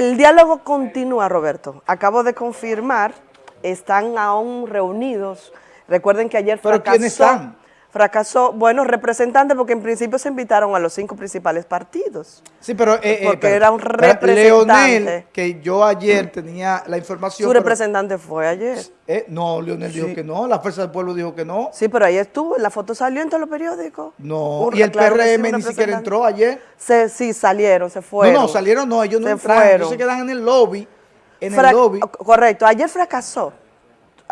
el diálogo continúa, Roberto. Acabo de confirmar, están aún reunidos. Recuerden que ayer ¿Pero fracasó. quiénes están? Fracasó, bueno, representantes, porque en principio se invitaron a los cinco principales partidos. Sí, pero... eh, eh, Porque pero- era un representante. Leonel, que yo ayer tenía la información... Su pero- representante fue ayer. eh, no, Leonel dijo que no, la Fuerza del Pueblo dijo que no. Sí, pero ahí estuvo, la foto salió en todos los periódicos. No, y el claro sí, PRM ni siquiera representante. entró ayer. Se, sí, salieron, se fueron. No, no, salieron no, ellos no Se entraron, fueron. ellos se quedan en el lobby, en Fra- el lobby. Correcto, ayer fracasó.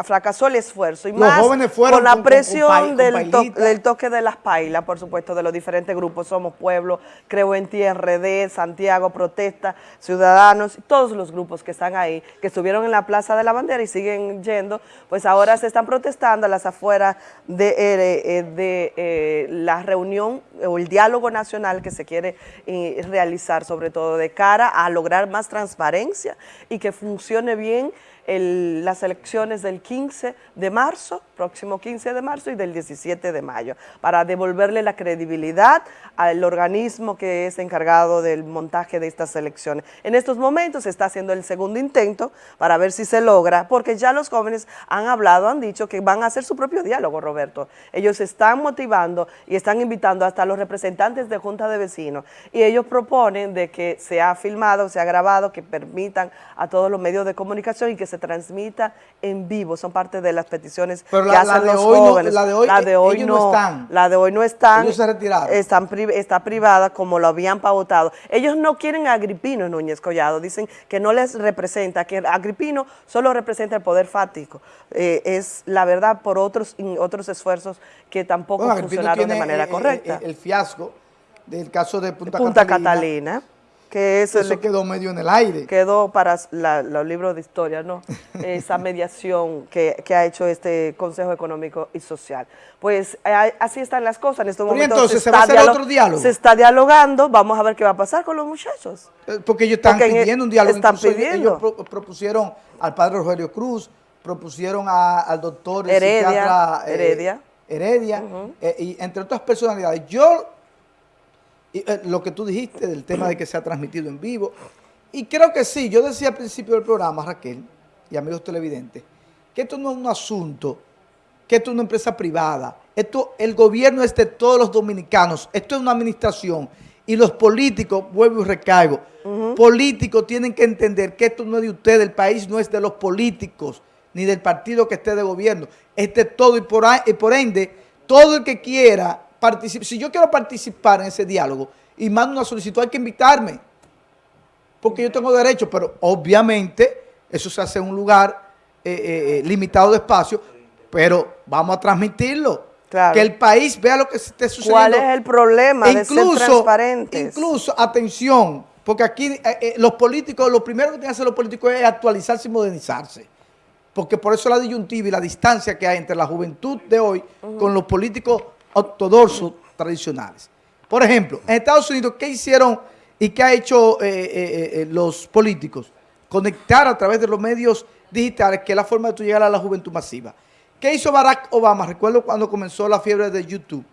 Fracasó el esfuerzo y Los más jóvenes fueron con la con- presión con del, to- pailita. del toque de las pailas, por supuesto, de los diferentes grupos. Somos Pueblo, Creo en Ti, RD, Santiago, Protesta, Ciudadanos, todos los grupos que están ahí, que estuvieron en la Plaza de la Bandera y siguen yendo, pues ahora se están protestando a las afueras de, eh, eh, de eh, la reunión o el diálogo nacional que se quiere eh, realizar, sobre todo de cara a lograr más transparencia y que funcione bien las elecciones del 15 de marzo, próximo 15 de marzo y del 17 de mayo, para devolverle la credibilidad al organismo que es encargado del montaje de estas elecciones. En estos momentos se está haciendo el segundo intento para ver si se logra, porque ya los jóvenes han hablado, han dicho que van a hacer su propio diálogo, Roberto. Ellos están motivando y están invitando hasta los representantes de Junta de Vecinos y ellos proponen de que sea filmado, sea grabado, que permitan a todos los medios de comunicación y que se transmita en vivo. Son parte de las peticiones Pero que la- hacen de los hoy no- jóvenes. la de hoy, La de hoy ellos no están. La de hoy no están. Ellos se retiraron. Están pri- está privada como lo habían pautado. Ellos no quieren a Agripino Núñez Collado. Dicen que no les representa, que Agripino solo representa el poder fático. Eh, es la verdad por otros, otros esfuerzos que tampoco Bueno, funcionaron de manera eh, eh, correcta. eh, el fiasco del caso de Punta, Punta Catalina. Catalina, que es el- Eso quedó medio en el aire. quedó para la- los libros de historia, ¿no? Esa mediación que, que ha hecho este Consejo Económico y Social. Pues eh, así están las cosas. En estos Pero momentos entonces, ¿se va a hacer otro diálogo? Se está dialogando, vamos a ver qué va a pasar con los muchachos. Eh, Porque ellos están Porque el- pidiendo un diálogo. están Incluso pidiendo. Ellos pro- propusieron al padre Rogelio Cruz, propusieron a- al doctor Heredia, eh, Heredia. Heredia, y entre otras personalidades. Yo, y, eh, lo que tú dijiste del tema de que se ha transmitido en vivo, y creo que sí, yo decía al principio del programa, Raquel, y amigos televidentes, que esto no es un asunto, que esto es una empresa privada, esto, el gobierno es de todos los dominicanos, esto es una administración, y los políticos, vuelvo y recaigo, políticos tienen que entender que esto no es de ustedes, el país no es de los políticos, ni del partido que esté de gobierno, es de todo, y por, ahí- y por ende, todo el que quiera si yo quiero participar en ese diálogo y mando una solicitud, hay que invitarme, porque yo tengo derecho, pero obviamente eso se hace en un lugar eh, eh, eh, limitado de espacio, pero vamos a transmitirlo. Claro. Que el país vea lo que esté sucediendo. ¿Cuál es el problema de ser transparentes? Incluso, atención, porque aquí eh, los políticos, lo primero que tienen que hacer los políticos es actualizarse y modernizarse. Porque por eso la disyuntiva y la distancia que hay entre la juventud de hoy con los políticos ortodoxos tradicionales. Por ejemplo, en Estados Unidos, ¿qué hicieron y qué ha hecho eh, eh, eh, los políticos? Conectar a través de los medios digitales, que es la forma de tú llegar a la juventud masiva. ¿Qué hizo Barack Obama? Recuerdo cuando comenzó la fiebre de YouTube.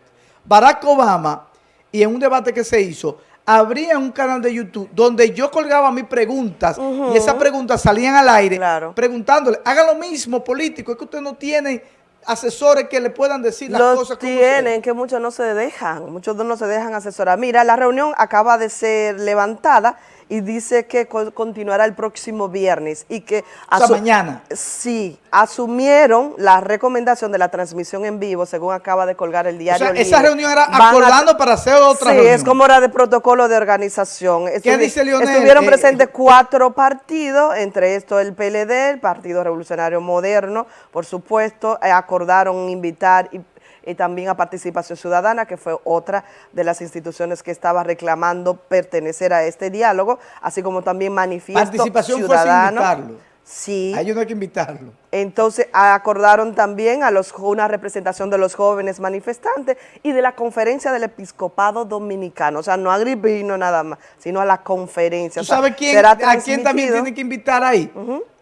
Barack Obama, y en un debate que se hizo, abría un canal de YouTube donde yo colgaba mis preguntas y esas preguntas salían al aire Claro. preguntándole, haga lo mismo político, es que ustedes no tienen asesores que le puedan decir las Los cosas como tienen, que muchos no se dejan, muchos no se dejan asesorar. Mira, la reunión acaba de ser levantada y dice que co- continuará el próximo viernes y que... O mañana. Sí, asumieron la recomendación de la transmisión en vivo, según acaba de colgar el O diario sea, esa reunión era a- acordando para hacer otra sí, reunión. es como era de protocolo de organización. Estuvi- dice Leonel? Estuvieron Eh, presentes cuatro partidos, entre estos el PLD, el Partido Revolucionario Moderno, por supuesto, eh, acordaron invitar y, y también a Participación Ciudadana, que fue otra de las instituciones que estaba reclamando pertenecer a este diálogo, así como también Manifiesto Participación fue sin Ciudadano. invitarlo. Sí. A ellos no hay que invitarlo. Entonces acordaron también a los una representación de los jóvenes manifestantes y de la conferencia del episcopado dominicano, o sea, no a Agripino nada más, sino a la conferencia. ¿Tú O sea, sabes quién, a quién también transmitido. tiene que invitar ahí?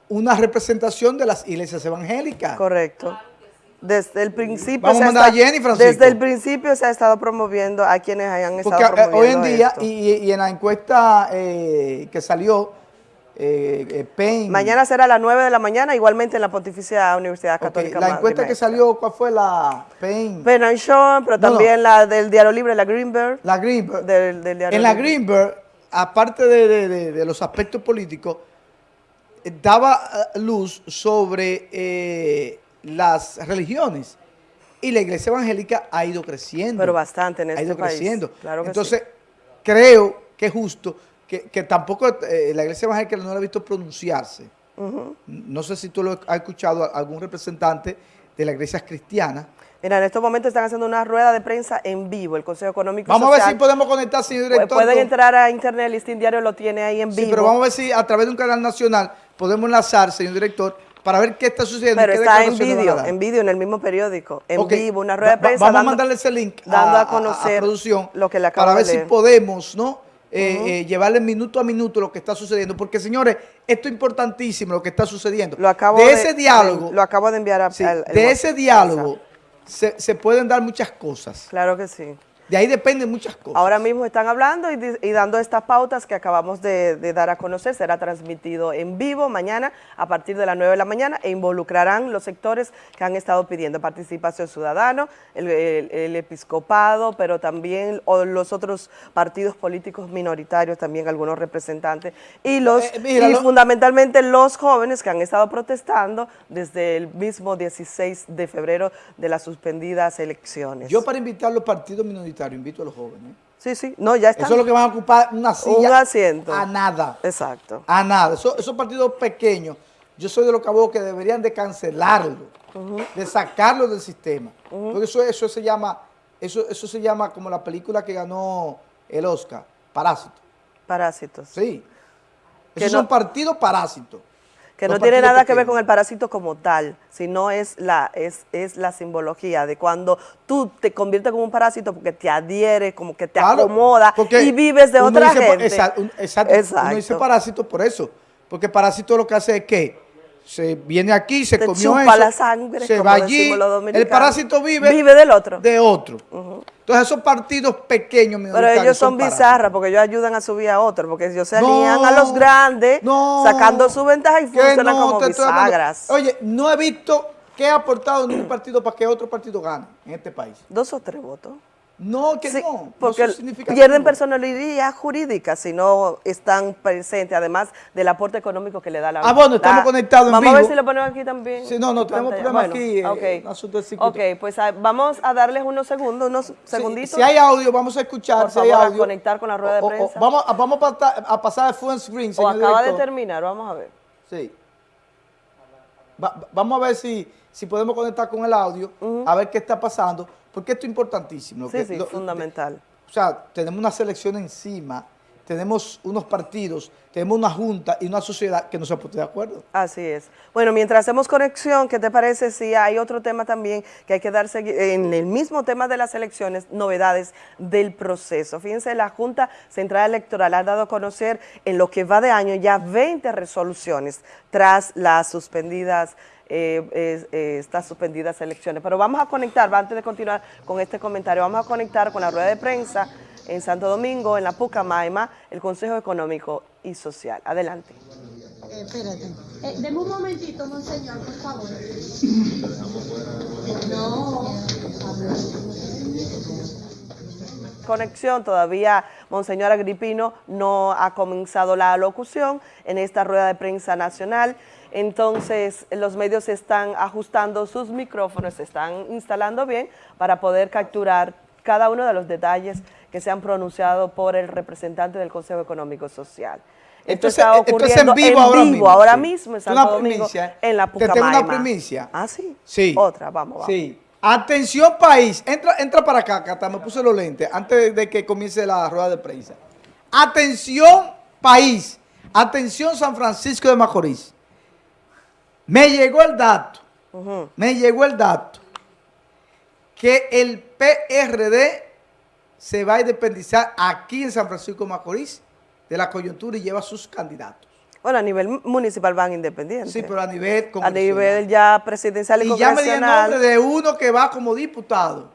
Una representación de las iglesias evangélicas. Correcto. Desde el principio Vamos se a ha mandar a estado- Jenny, Francisco. Desde el principio se ha estado promoviendo a quienes hayan estado Porque promoviendo hoy en día, esto. y, y en la encuesta eh, que salió eh, eh, Penn. Mañana será a las 9 de la mañana, igualmente en la Pontificia Universidad Católica. La Madre encuesta que salió, ¿cuál fue la Penn? Ben and Sean, pero No, no. también la del Diario Libre, la Greenberg. La Greenberg. Del- en la Libre. Greenberg, aparte de, de- de- de los aspectos políticos, daba luz sobre eh, las religiones. Y la iglesia evangélica ha ido creciendo. Pero bastante en Ha este ido país. creciendo. Claro que Entonces, creo que es justo que, que tampoco eh, la iglesia evangélica no la ha visto pronunciarse. No sé si tú lo has escuchado a algún representante de las iglesias cristianas. Mira, en estos momentos están haciendo una rueda de prensa en vivo, el Consejo Económico Vamos a ver si podemos conectar, señor Pu- director. Pueden entrar a internet, el listín diario lo tiene ahí en Sí, vivo. pero vamos a ver si a través de un canal nacional podemos enlazar, señor director, para ver qué está sucediendo. Pero qué está en a vídeo, en vídeo, en el mismo periódico, en vivo, una rueda de va- prensa. Vamos a mandarle ese link dando a conocer producción lo que le acabo para de ver si leer. podemos, ¿no? Eh, eh, llevarle minuto a minuto lo que está sucediendo. Porque, señores, esto es importantísimo lo que está sucediendo. Lo acabo de, de, ese diálogo, de- lo acabo de enviar a sí, al- al de ese diálogo se, se pueden dar muchas cosas. Claro que sí. De ahí dependen muchas cosas. Ahora mismo están hablando y, dando estas pautas que acabamos de, de dar a conocer. Será transmitido en vivo mañana a partir de las 9 de la mañana e involucrarán los sectores que han estado pidiendo participación ciudadana, el, el- el episcopado, pero también los otros partidos políticos minoritarios, también algunos representantes, y, los, Eh, mira, y lo- fundamentalmente los jóvenes que han estado protestando desde el mismo 16 de febrero de las suspendidas elecciones. Yo para invitar a los partidos minoritarios invito a los jóvenes. Sí, sí, no, ya está. Eso es lo que van a ocupar una silla asiento. a nada. Exacto. A nada. Eso- esos partidos pequeños, yo soy de los que abogo que deberían de cancelarlo, de sacarlo del sistema. Porque eso, eso se llama, eso, eso se llama como la película que ganó el Oscar, Parásito. Parásitos. Sí. Esos no- son partidos parásitos. Que no tiene nada que ver con el parásito como tal, sino es la, es, es la simbología de cuando tú te conviertes como un parásito porque te adhiere, como que te Claro, acomoda y vives de otra dice gente. Exacto, exacto, Exacto. Uno dice parásito por eso. Porque parásito lo que hace es que se viene aquí, se Te comió chupa eso, la sangre, se va allí, los el parásito vive, Vive del otro. de otro. Entonces esos partidos pequeños Pero ellos son bizarras porque ellos ayudan a subir a otro, porque ellos se No, alían a los grandes, no, sacando su ventaja y funcionan no, como bisagras. Oye, no he visto que ha aportado ningún partido para que otro partido gane en este país. Dos o tres votos. No, que Sí, no. no porque significativos. pierden personalidad jurídica si no están presentes, además del aporte económico que le da la Ah, bueno, estamos la- conectados en Vamos a ver vivo. si lo ponemos aquí también. Sí, no, no, en tenemos pantalla. problema aquí, eh, ok. un asunto de circuito. Ok, pues ah, vamos a darles unos segundos, unos segunditos. Si, hay audio, vamos a escuchar. Por si hay favor, a audio. conectar con la rueda de O- o- prensa. vamos, a, vamos a, pasar el full screen, o señor acaba de terminar, vamos a ver. Sí. Va- va- vamos a ver si, si podemos conectar con el audio, a ver qué está pasando, porque esto es importantísimo. Sí, que sí, lo- fundamental. O sea, tenemos una selección encima, tenemos unos partidos, tenemos una junta y una sociedad que no se puede de acuerdo. Así es. Bueno, mientras hacemos conexión, ¿qué te parece si hay otro tema también que hay que dar segui- en el mismo tema de las elecciones, novedades del proceso? Fíjense, la Junta Central Electoral ha dado a conocer en lo que va de año ya 20 resoluciones tras las suspendidas eh, eh, eh, estas suspendidas elecciones. Pero vamos a conectar, antes de continuar con este comentario, vamos a conectar con la rueda de prensa en Santo Domingo, en la Pucamaima, el Consejo Económico y Social. Adelante. Eh, espérate. Eh, deme un momentito, monseñor, por favor. No. conexión, todavía Monseñor Agripino no ha comenzado la locución en esta rueda de prensa nacional, entonces los medios están ajustando sus micrófonos, se están instalando bien para poder capturar cada uno de los detalles que se han pronunciado por el representante del Consejo Económico Social. Esto, es- está ocurriendo en vivo ahora mismo, ahora mismo en Santo Domingo, en la Te tengo una Pucamaima. primicia. Ah, sí. Sí. Otra, vamos, vamos. Sí. Atención país, entra, entra para acá, Cata, me puse los lentes antes de que comience la rueda de prensa. Atención país, atención San Francisco de Macorís. Me llegó el dato, me llegó el dato que el PRD se va a independizar aquí en San Francisco de Macorís de la coyuntura y lleva sus candidatos. Bueno, a nivel municipal van independientes. Sí, pero a nivel a nivel ya presidencial y, Y ya me di el nombre de uno que va como diputado.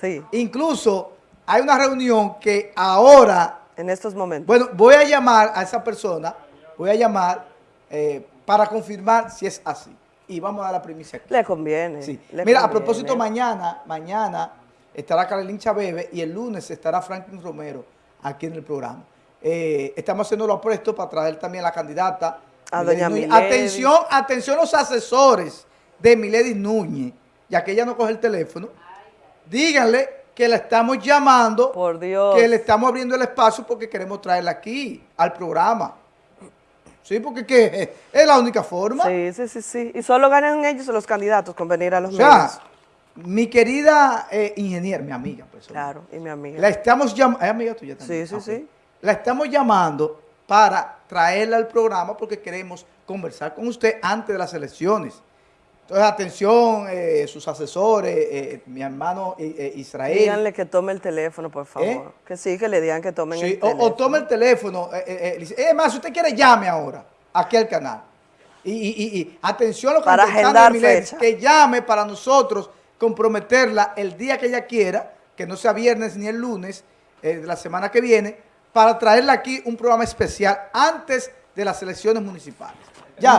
Sí, Incluso hay una reunión que ahora, en estos momentos. bueno, voy a llamar a esa persona voy a llamar eh, para confirmar si es así. Y vamos a dar la primicia aquí. Le conviene. Sí. le Mira, a propósito, mañana, mañana estará Carolín Chabebe y el lunes estará Franklin Romero aquí en el programa. Eh, estamos haciendo los apuestos para traer también a la candidata. A Milady doña Núñez. Milady. Atención, atención los asesores de Milady Núñez, ya que ella no coge el teléfono. Díganle que la estamos llamando, Por Dios. que le estamos abriendo el espacio porque queremos traerla aquí al programa. Sí, porque ¿qué? es la única forma. Sí, sí, sí, sí. Y solo ganan ellos los candidatos con venir a los O sea, medios. mi querida eh, ingeniera, mi amiga, pues, Claro, y mi amiga. la estamos llamando, ¿es amiga tuya también? Sí, sí, Ah, sí. La estamos llamando para traerla al programa porque queremos conversar con usted antes de las elecciones. Entonces, atención, eh, sus asesores, eh, mi hermano eh, eh, Israel. Díganle que tome el teléfono, por favor. ¿Eh? Que sí, que le digan que tomen Sí, el o, teléfono. o tome el teléfono. eh, eh, eh, es más, si usted quiere, llame ahora aquí al canal. Y, y- y- y atención a los Para candidatos agendar Milady, fecha. que llame para nosotros comprometerla el día que ella quiera, que no sea viernes ni el lunes eh, de la semana que viene, para traerla aquí un programa especial antes de las elecciones municipales. Ya.